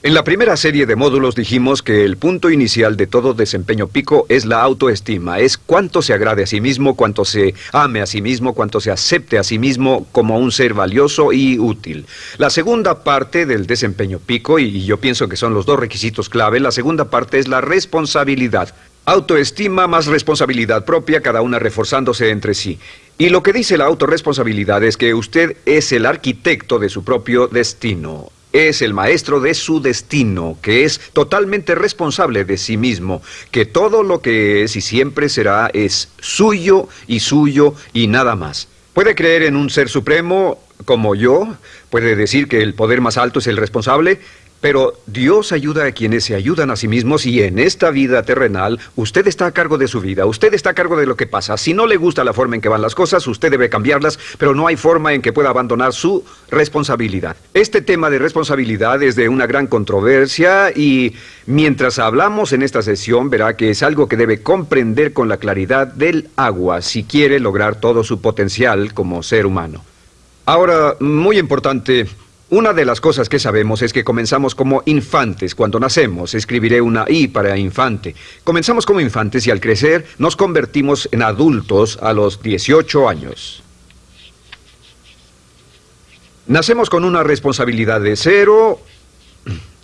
En la primera serie de módulos dijimos que el punto inicial de todo desempeño pico es la autoestima, es cuánto se agrade a sí mismo, cuánto se ame a sí mismo, cuánto se acepte a sí mismo como un ser valioso y útil. La segunda parte del desempeño pico, y yo pienso que son los dos requisitos clave, la segunda parte es la responsabilidad. Autoestima más responsabilidad propia, cada una reforzándose entre sí. Y lo que dice la autorresponsabilidad es que usted es el arquitecto de su propio destino es el maestro de su destino, que es totalmente responsable de sí mismo, que todo lo que es y siempre será es suyo y suyo y nada más. Puede creer en un ser supremo como yo, puede decir que el poder más alto es el responsable, pero Dios ayuda a quienes se ayudan a sí mismos y en esta vida terrenal usted está a cargo de su vida, usted está a cargo de lo que pasa. Si no le gusta la forma en que van las cosas, usted debe cambiarlas, pero no hay forma en que pueda abandonar su responsabilidad. Este tema de responsabilidad es de una gran controversia y mientras hablamos en esta sesión verá que es algo que debe comprender con la claridad del agua si quiere lograr todo su potencial como ser humano. Ahora, muy importante, una de las cosas que sabemos es que comenzamos como infantes cuando nacemos. Escribiré una I para infante. Comenzamos como infantes y al crecer nos convertimos en adultos a los 18 años. Nacemos con una responsabilidad de cero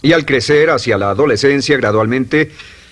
y al crecer hacia la adolescencia gradualmente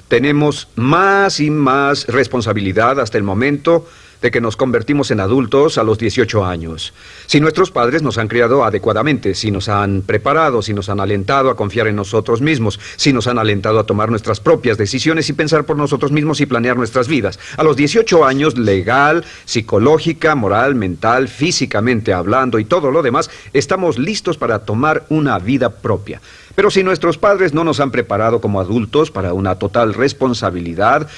tenemos más y más responsabilidad hasta el momento de que nos convertimos en adultos a los 18 años. Si nuestros padres nos han criado adecuadamente, si nos han preparado, si nos han alentado a confiar en nosotros mismos, si nos han alentado a tomar nuestras propias decisiones y pensar por nosotros mismos y planear nuestras vidas. A los 18 años, legal, psicológica, moral, mental, físicamente hablando y todo lo demás, estamos listos para tomar una vida propia. Pero si nuestros padres no nos han preparado como adultos para una total responsabilidad,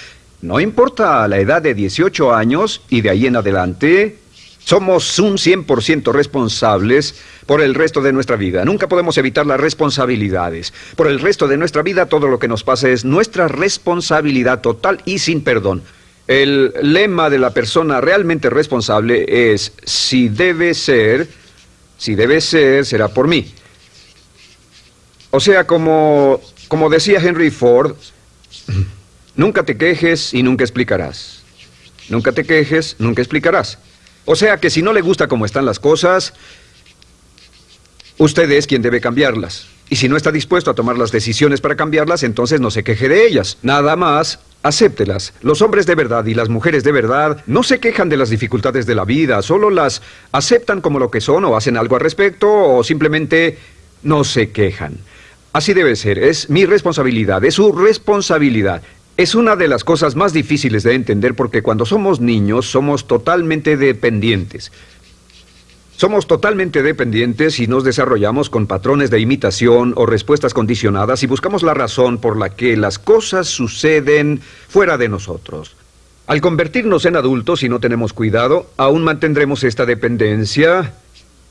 no importa la edad de 18 años y de ahí en adelante, somos un 100% responsables por el resto de nuestra vida. Nunca podemos evitar las responsabilidades. Por el resto de nuestra vida todo lo que nos pasa es nuestra responsabilidad total y sin perdón. El lema de la persona realmente responsable es, si debe ser, si debe ser, será por mí. O sea, como, como decía Henry Ford, Nunca te quejes y nunca explicarás. Nunca te quejes, nunca explicarás. O sea que si no le gusta cómo están las cosas, usted es quien debe cambiarlas. Y si no está dispuesto a tomar las decisiones para cambiarlas, entonces no se queje de ellas. Nada más, acéptelas. Los hombres de verdad y las mujeres de verdad no se quejan de las dificultades de la vida, solo las aceptan como lo que son o hacen algo al respecto o simplemente no se quejan. Así debe ser, es mi responsabilidad, es su responsabilidad. Es una de las cosas más difíciles de entender porque cuando somos niños somos totalmente dependientes. Somos totalmente dependientes y nos desarrollamos con patrones de imitación o respuestas condicionadas y buscamos la razón por la que las cosas suceden fuera de nosotros. Al convertirnos en adultos y no tenemos cuidado, aún mantendremos esta dependencia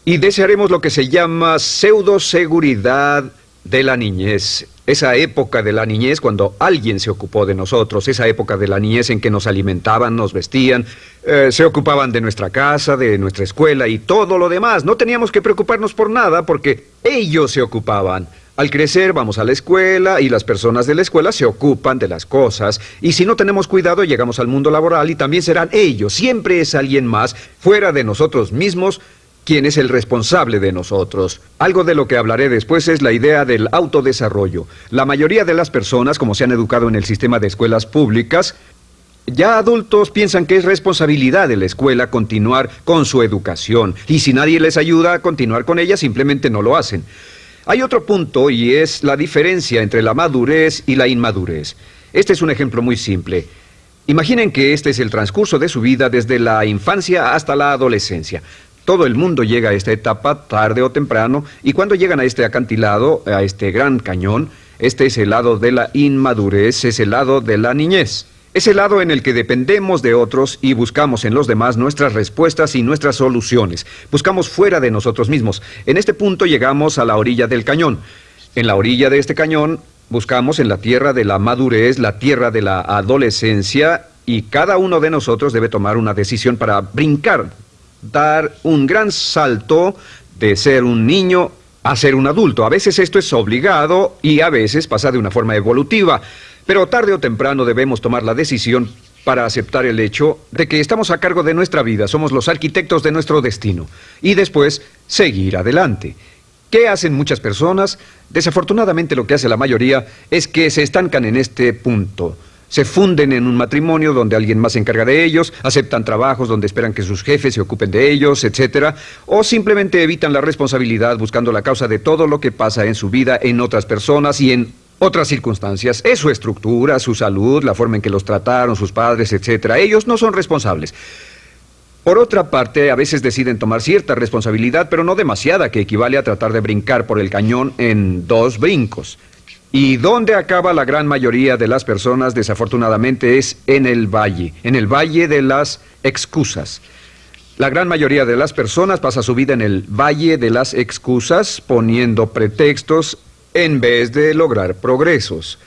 y desearemos lo que se llama pseudo-seguridad de la niñez, esa época de la niñez cuando alguien se ocupó de nosotros, esa época de la niñez en que nos alimentaban, nos vestían, eh, se ocupaban de nuestra casa, de nuestra escuela y todo lo demás. No teníamos que preocuparnos por nada porque ellos se ocupaban. Al crecer vamos a la escuela y las personas de la escuela se ocupan de las cosas y si no tenemos cuidado llegamos al mundo laboral y también serán ellos, siempre es alguien más fuera de nosotros mismos quién es el responsable de nosotros. Algo de lo que hablaré después es la idea del autodesarrollo. La mayoría de las personas, como se han educado en el sistema de escuelas públicas, ya adultos piensan que es responsabilidad de la escuela continuar con su educación, y si nadie les ayuda a continuar con ella, simplemente no lo hacen. Hay otro punto y es la diferencia entre la madurez y la inmadurez. Este es un ejemplo muy simple. Imaginen que este es el transcurso de su vida desde la infancia hasta la adolescencia. Todo el mundo llega a esta etapa tarde o temprano y cuando llegan a este acantilado, a este gran cañón, este es el lado de la inmadurez, es el lado de la niñez. Es el lado en el que dependemos de otros y buscamos en los demás nuestras respuestas y nuestras soluciones. Buscamos fuera de nosotros mismos. En este punto llegamos a la orilla del cañón. En la orilla de este cañón buscamos en la tierra de la madurez, la tierra de la adolescencia y cada uno de nosotros debe tomar una decisión para brincar dar un gran salto de ser un niño a ser un adulto. A veces esto es obligado y a veces pasa de una forma evolutiva. Pero tarde o temprano debemos tomar la decisión para aceptar el hecho de que estamos a cargo de nuestra vida, somos los arquitectos de nuestro destino, y después seguir adelante. ¿Qué hacen muchas personas? Desafortunadamente lo que hace la mayoría es que se estancan en este punto. Se funden en un matrimonio donde alguien más se encarga de ellos, aceptan trabajos donde esperan que sus jefes se ocupen de ellos, etc. O simplemente evitan la responsabilidad buscando la causa de todo lo que pasa en su vida en otras personas y en otras circunstancias. Es su estructura, su salud, la forma en que los trataron sus padres, etc. Ellos no son responsables. Por otra parte, a veces deciden tomar cierta responsabilidad, pero no demasiada, que equivale a tratar de brincar por el cañón en dos brincos. ¿Y dónde acaba la gran mayoría de las personas, desafortunadamente, es en el valle, en el valle de las excusas. La gran mayoría de las personas pasa su vida en el valle de las excusas, poniendo pretextos en vez de lograr progresos.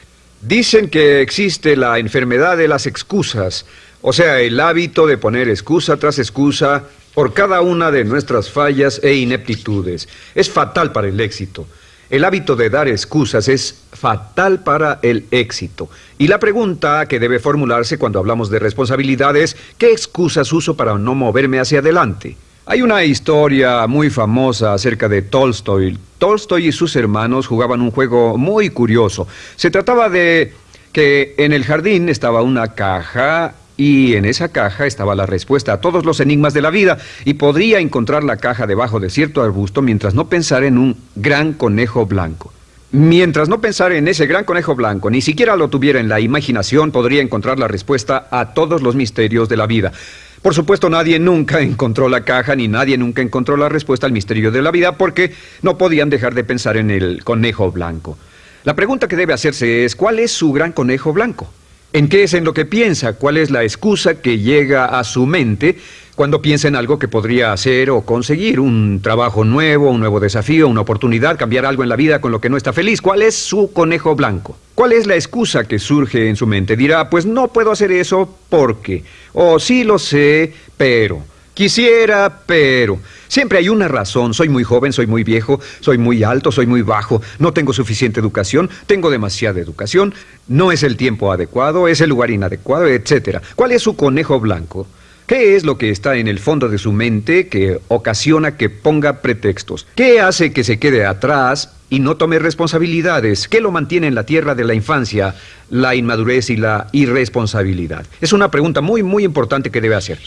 Dicen que existe la enfermedad de las excusas, o sea, el hábito de poner excusa tras excusa por cada una de nuestras fallas e ineptitudes. Es fatal para el éxito. El hábito de dar excusas es fatal para el éxito. Y la pregunta que debe formularse cuando hablamos de responsabilidad es, ¿qué excusas uso para no moverme hacia adelante? Hay una historia muy famosa acerca de Tolstoy. Tolstoy y sus hermanos jugaban un juego muy curioso. Se trataba de que en el jardín estaba una caja y en esa caja estaba la respuesta a todos los enigmas de la vida y podría encontrar la caja debajo de cierto arbusto mientras no pensara en un gran conejo blanco. Mientras no pensara en ese gran conejo blanco, ni siquiera lo tuviera en la imaginación, podría encontrar la respuesta a todos los misterios de la vida. Por supuesto, nadie nunca encontró la caja ni nadie nunca encontró la respuesta al misterio de la vida porque no podían dejar de pensar en el conejo blanco. La pregunta que debe hacerse es, ¿cuál es su gran conejo blanco? ¿En qué es en lo que piensa? ¿Cuál es la excusa que llega a su mente cuando piensa en algo que podría hacer o conseguir? Un trabajo nuevo, un nuevo desafío, una oportunidad, cambiar algo en la vida con lo que no está feliz. ¿Cuál es su conejo blanco? ¿Cuál es la excusa que surge en su mente? Dirá, pues no puedo hacer eso porque, o sí lo sé, pero, quisiera, pero. Siempre hay una razón. Soy muy joven, soy muy viejo, soy muy alto, soy muy bajo, no tengo suficiente educación, tengo demasiada educación, no es el tiempo adecuado, es el lugar inadecuado, etc. ¿Cuál es su conejo blanco? ¿Qué es lo que está en el fondo de su mente que ocasiona que ponga pretextos? ¿Qué hace que se quede atrás y no tome responsabilidades? ¿Qué lo mantiene en la tierra de la infancia, la inmadurez y la irresponsabilidad? Es una pregunta muy, muy importante que debe hacer.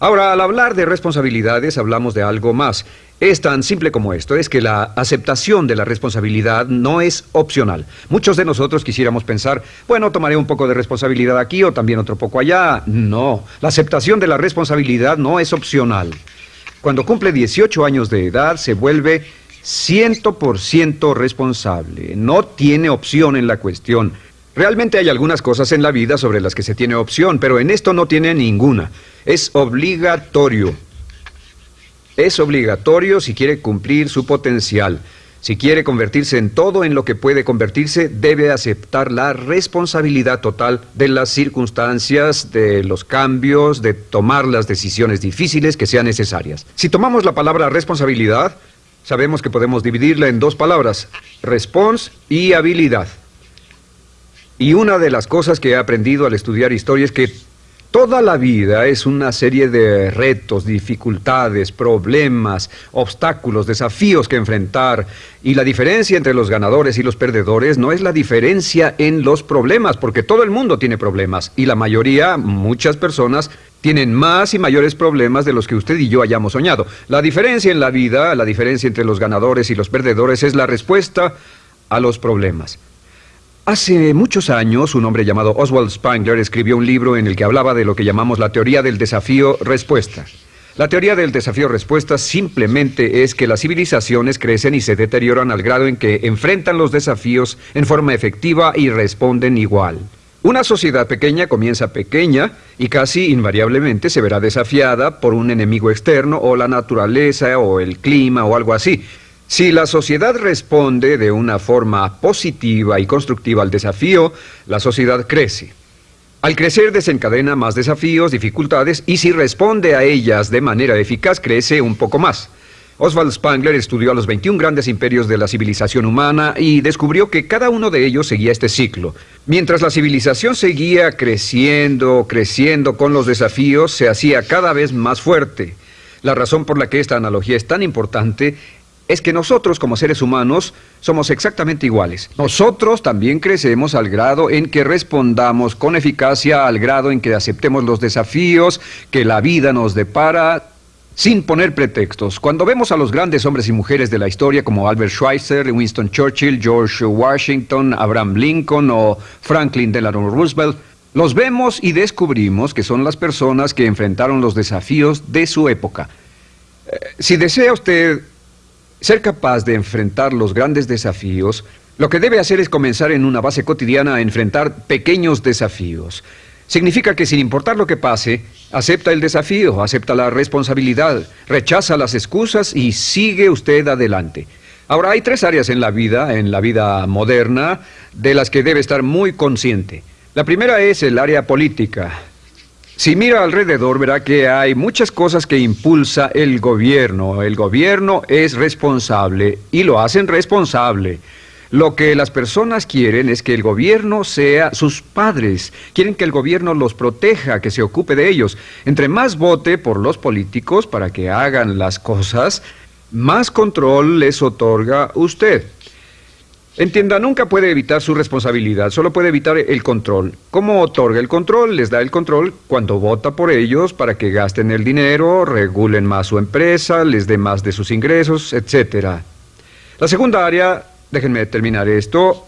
Ahora, al hablar de responsabilidades, hablamos de algo más. Es tan simple como esto, es que la aceptación de la responsabilidad no es opcional. Muchos de nosotros quisiéramos pensar, bueno, tomaré un poco de responsabilidad aquí o también otro poco allá. No, la aceptación de la responsabilidad no es opcional. Cuando cumple 18 años de edad, se vuelve 100% responsable. No tiene opción en la cuestión. Realmente hay algunas cosas en la vida sobre las que se tiene opción, pero en esto no tiene ninguna. Es obligatorio. Es obligatorio si quiere cumplir su potencial. Si quiere convertirse en todo en lo que puede convertirse, debe aceptar la responsabilidad total de las circunstancias, de los cambios, de tomar las decisiones difíciles que sean necesarias. Si tomamos la palabra responsabilidad, sabemos que podemos dividirla en dos palabras, respons y habilidad. Y una de las cosas que he aprendido al estudiar historia es que toda la vida es una serie de retos, dificultades, problemas, obstáculos, desafíos que enfrentar. Y la diferencia entre los ganadores y los perdedores no es la diferencia en los problemas, porque todo el mundo tiene problemas. Y la mayoría, muchas personas, tienen más y mayores problemas de los que usted y yo hayamos soñado. La diferencia en la vida, la diferencia entre los ganadores y los perdedores es la respuesta a los problemas. Hace muchos años, un hombre llamado Oswald Spengler escribió un libro en el que hablaba de lo que llamamos la teoría del desafío-respuesta. La teoría del desafío-respuesta simplemente es que las civilizaciones crecen y se deterioran al grado en que enfrentan los desafíos en forma efectiva y responden igual. Una sociedad pequeña comienza pequeña y casi invariablemente se verá desafiada por un enemigo externo o la naturaleza o el clima o algo así. Si la sociedad responde de una forma positiva y constructiva al desafío, la sociedad crece. Al crecer desencadena más desafíos, dificultades, y si responde a ellas de manera eficaz, crece un poco más. Oswald Spangler estudió a los 21 grandes imperios de la civilización humana y descubrió que cada uno de ellos seguía este ciclo. Mientras la civilización seguía creciendo, creciendo con los desafíos, se hacía cada vez más fuerte. La razón por la que esta analogía es tan importante es que nosotros como seres humanos somos exactamente iguales. Nosotros también crecemos al grado en que respondamos con eficacia, al grado en que aceptemos los desafíos que la vida nos depara, sin poner pretextos. Cuando vemos a los grandes hombres y mujeres de la historia como Albert Schweitzer, Winston Churchill, George Washington, Abraham Lincoln o Franklin Delano Roosevelt, los vemos y descubrimos que son las personas que enfrentaron los desafíos de su época. Eh, si desea usted ser capaz de enfrentar los grandes desafíos, lo que debe hacer es comenzar en una base cotidiana a enfrentar pequeños desafíos. Significa que sin importar lo que pase, acepta el desafío, acepta la responsabilidad, rechaza las excusas y sigue usted adelante. Ahora, hay tres áreas en la vida, en la vida moderna, de las que debe estar muy consciente. La primera es el área política. Si mira alrededor, verá que hay muchas cosas que impulsa el gobierno. El gobierno es responsable y lo hacen responsable. Lo que las personas quieren es que el gobierno sea sus padres. Quieren que el gobierno los proteja, que se ocupe de ellos. Entre más vote por los políticos para que hagan las cosas, más control les otorga usted. Entienda, nunca puede evitar su responsabilidad, solo puede evitar el control. ¿Cómo otorga el control? Les da el control cuando vota por ellos para que gasten el dinero, regulen más su empresa, les dé más de sus ingresos, etc. La segunda área Déjenme terminar esto.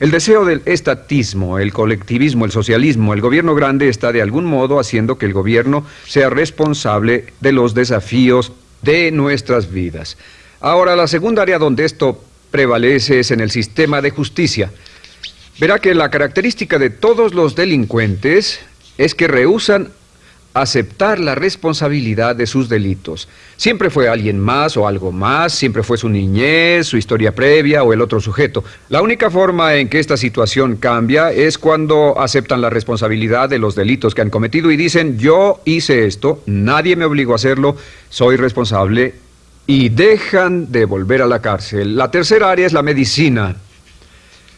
El deseo del estatismo, el colectivismo, el socialismo, el gobierno grande está de algún modo haciendo que el gobierno sea responsable de los desafíos de nuestras vidas. Ahora, la segunda área donde esto prevalece es en el sistema de justicia. Verá que la característica de todos los delincuentes es que rehusan aceptar la responsabilidad de sus delitos. Siempre fue alguien más o algo más, siempre fue su niñez, su historia previa o el otro sujeto. La única forma en que esta situación cambia es cuando aceptan la responsabilidad de los delitos que han cometido y dicen, yo hice esto, nadie me obligó a hacerlo, soy responsable y dejan de volver a la cárcel. La tercera área es la medicina.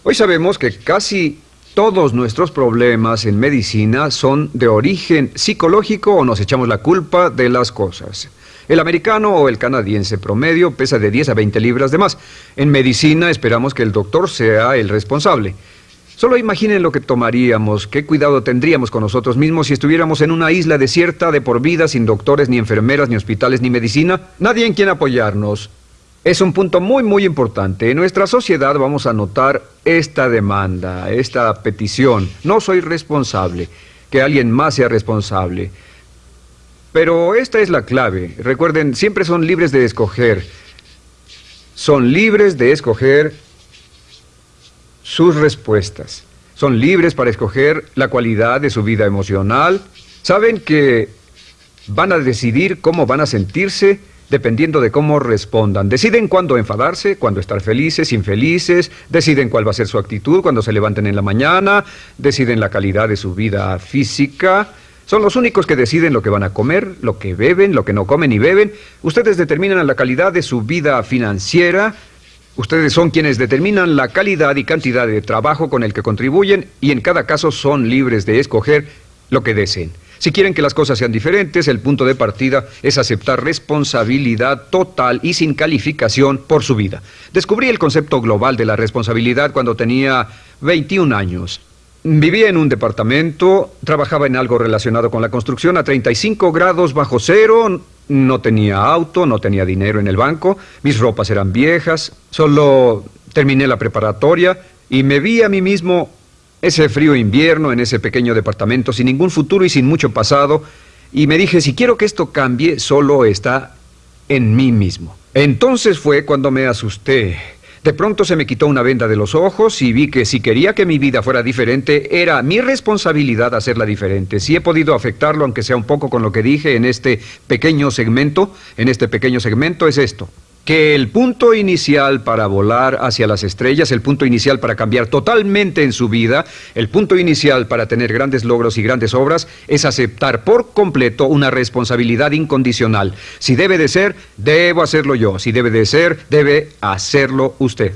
Hoy sabemos que casi todos nuestros problemas en medicina son de origen psicológico o nos echamos la culpa de las cosas. El americano o el canadiense promedio pesa de 10 a 20 libras de más. En medicina esperamos que el doctor sea el responsable. Solo imaginen lo que tomaríamos, qué cuidado tendríamos con nosotros mismos si estuviéramos en una isla desierta de por vida sin doctores, ni enfermeras, ni hospitales, ni medicina. Nadie en quien apoyarnos. Es un punto muy, muy importante. En nuestra sociedad vamos a notar esta demanda, esta petición. No soy responsable, que alguien más sea responsable. Pero esta es la clave. Recuerden, siempre son libres de escoger. Son libres de escoger sus respuestas. Son libres para escoger la cualidad de su vida emocional. Saben que van a decidir cómo van a sentirse dependiendo de cómo respondan. Deciden cuándo enfadarse, cuándo estar felices, infelices, deciden cuál va a ser su actitud cuando se levanten en la mañana, deciden la calidad de su vida física. Son los únicos que deciden lo que van a comer, lo que beben, lo que no comen y beben. Ustedes determinan la calidad de su vida financiera. Ustedes son quienes determinan la calidad y cantidad de trabajo con el que contribuyen y en cada caso son libres de escoger lo que deseen. Si quieren que las cosas sean diferentes, el punto de partida es aceptar responsabilidad total y sin calificación por su vida. Descubrí el concepto global de la responsabilidad cuando tenía 21 años. Vivía en un departamento, trabajaba en algo relacionado con la construcción a 35 grados bajo cero, no tenía auto, no tenía dinero en el banco, mis ropas eran viejas, solo terminé la preparatoria y me vi a mí mismo ese frío invierno en ese pequeño departamento sin ningún futuro y sin mucho pasado, y me dije, si quiero que esto cambie, solo está en mí mismo. Entonces fue cuando me asusté. De pronto se me quitó una venda de los ojos y vi que si quería que mi vida fuera diferente, era mi responsabilidad hacerla diferente. Si he podido afectarlo, aunque sea un poco con lo que dije en este pequeño segmento, en este pequeño segmento, es esto. Que el punto inicial para volar hacia las estrellas, el punto inicial para cambiar totalmente en su vida, el punto inicial para tener grandes logros y grandes obras, es aceptar por completo una responsabilidad incondicional. Si debe de ser, debo hacerlo yo. Si debe de ser, debe hacerlo usted.